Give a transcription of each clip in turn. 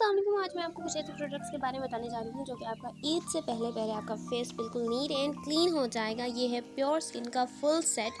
السلام علیکم، آج میں آپ کو کچھ ایسے پروڈکٹس کے بارے میں بتانے جا رہی ہوں جو کہ آپ کا عید سے پہلے پہلے آپ کا فیس بالکل نیٹ اینڈ کلین ہو جائے گا۔ یہ ہے پیور سکن کا فل سیٹ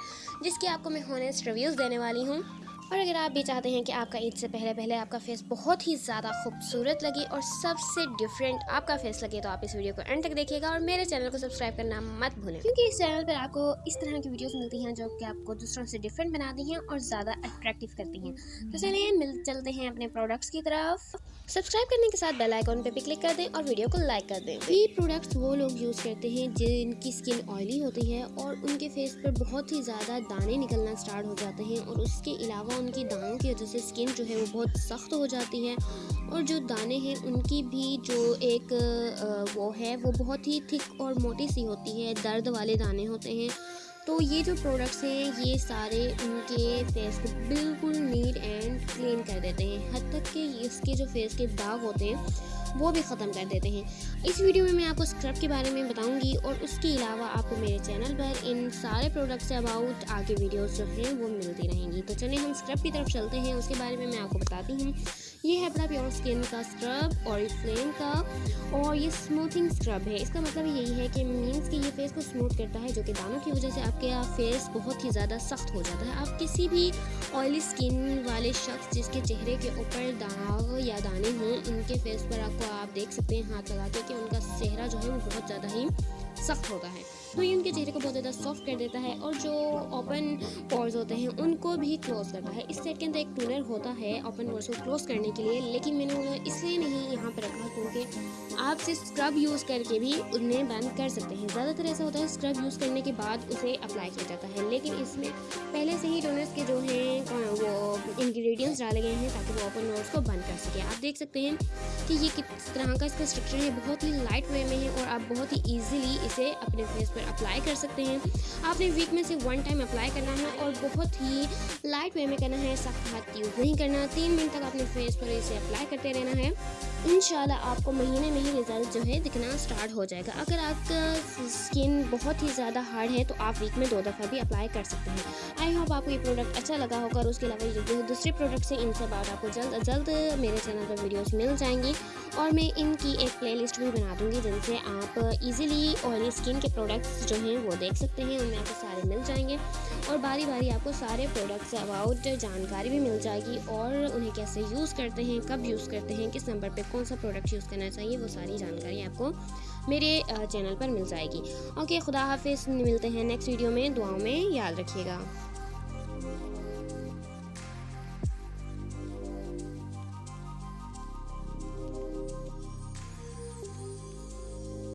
جس کی آپ کو میں ہونیسٹ ریویوز دینے والی ہوں۔ اور اگر آپ بھی چاہتے ہیں کہ آپ کا عید سے پہلے پہلے آپ کا فیس بہت ہی زیادہ خوبصورت لگے اور سب سے ڈفرینٹ آپ کا فیس لگے تو آپ اس ویڈیو کو اینڈ تک دیکھیے گا اور میرے چینل کو سبسکرائب کرنا مت بھولیں۔ کیونکہ اس چینل پر آپ کو اس طرح کی ویڈیوز ملتی ہیں جو کہ آپ کو دوسروں سے ڈفرینٹ بناتی ہیں اور زیادہ اٹریکٹیو کرتی ہیں۔ تو چلیے مل چلتے ہیں اپنے پروڈکٹس کی طرف۔ سبسکرائب کرنے کے ساتھ بیل آئیکن پہ بھی کلک کر دیں اور ویڈیو کو لائک کر دیں۔ یہ پروڈکٹس وہ لوگ یوز کرتے ہیں جن کی اسکن آئلی ہوتی ہے اور ان کے فیس پر بہت ہی زیادہ دانے نکلنا اسٹارٹ ہو جاتے ہیں اور اس کے علاوہ ان کی دانوں کی وجہ سے اسکن جو ہے وہ بہت سخت ہو جاتی ہے اور جو دانے ہیں ان کی بھی جو ایک وہ ہے وہ بہت ہی تھک اور موٹی سی ہوتی ہے، درد والے دانے ہوتے ہیں۔ تو یہ جو پروڈکٹس ہیں، یہ سارے ان کے فیس کو بالکل نیٹ اینڈ کلین کر دیتے ہیں۔ حد تک کہ اس کے جو فیس کے داغ ہوتے ہیں، وہ بھی ختم کر دیتے ہیں۔ اس ویڈیو میں میں آپ کو اسکرب کے بارے میں بتاؤں گی اور اس کے علاوہ آپ کو میرے چینل پر ان سارے پروڈکٹس سے اباؤٹ آگے ویڈیوز جو ہیں، وہ ملتی رہیں گی۔ تو چلیں ہم اسکرب کی طرف چلتے ہیں۔ اس کے بارے میں میں آپ کو بتاتی ہوں۔ یہ ہے اپنا پیور اسکن کا اسکرب اور فلیم کا اور یہ اسموتھنگ اسکرب ہے۔ اس کا مطلب یہی ہے کہ مینس کہ یہ فیس کو اسموتھ کرتا ہے، جو کہ دانوں کی وجہ سے آپ کے فیس بہت ہی زیادہ سخت ہو جاتا ہے۔ آپ کسی بھی آئلی اسکن والے شخص جس کے چہرے کے اوپر داغ یا دانے ہوں، ان کے فیس پر آپ کو آپ دیکھ سکتے ہیں، ہاتھ لگا کے کہ ان کا چہرہ جو ہے وہ بہت زیادہ ہی سخت ہوتا ہے۔ تو یہ ان کے چہرے کو بہت زیادہ سافٹ کر دیتا ہے اور جو اوپن پورز ہوتے ہیں ان کو بھی کلوز کرتا ہے۔ اس سیٹ کے اندر ایک ٹونر ہوتا ہے اوپن پورز کو کلوز کرنے کے لیے، لیکن میں نے اس لیے نہیں یہاں پہ رکھا کیونکہ آپ سے اسکرب یوز کر کے بھی انہیں بند کر سکتے ہیں۔ زیادہ تر ایسا ہوتا ہے اسکرب یوز کرنے کے بعد اسے اپلائی کیا جاتا ہے۔ لیکن اس میں پہلے سے ہی ٹونرس کے جو انگریڈینٹس ڈالے گئے ہیں تاکہ وہ اوپن نوٹس کو بند کر سکے۔ آپ دیکھ سکتے ہیں کہ یہ کس طرح کا اس کا اسٹرکچر ہے، بہت ہی لائٹ وے میں ہے اور آپ بہت ہی ایزیلی اسے اپنے فیس پر اپلائی کر سکتے ہیں۔ آپ نے ویک میں سے ون ٹائم اپلائی کرنا ہے اور بہت ہی لائٹ وے میں کرنا ہے، سخت ہاتھ یوز نہیں کرنا۔ تین منٹ تک اپنے فیس پر اسے اپلائی کرتے رہنا ہے۔ انشاءاللہ آپ کو مہینے میں ہی رزلٹ جو ہے دکھنا سٹارٹ ہو جائے گا۔ اگر آپ کا اسکن بہت ہی زیادہ ہارڈ ہے تو آپ ویک میں دو دفعہ بھی اپلائی کر سکتے ہیں۔ آئی ہوپ آپ کو یہ پروڈکٹ اچھا لگا ہوگا اور اس کے علاوہ جو دوسرے پروڈکٹس ہیں ان سے بعد آپ کو جلد از جلد میرے چینل پر ویڈیوز مل جائیں گی اور میں ان کی ایک پلے لسٹ بھی بنا دوں گی جن سے آپ ایزیلی آئلی اسکن کے پروڈکٹس جو ہیں وہ دیکھ سکتے ہیں ان میں آپ کو سارے مل جائیں گے۔ اور باری باری آپ کو سارے پروڈکٹس اباؤٹ جانکاری بھی مل جائے گی اور انہیں کیسے یوز کرتے ہیں، کب یوز کرتے ہیں، کس نمبر پہ کون سا پروڈکٹ یوز کرنا چاہیے وہ ساری جانکاری آپ کو میرے چینل پر مل جائے گی۔ اوکے خدا حافظ، ملتے ہیں نیکسٹ ویڈیو میں، دعاؤں میں، یاد رکھیے گا۔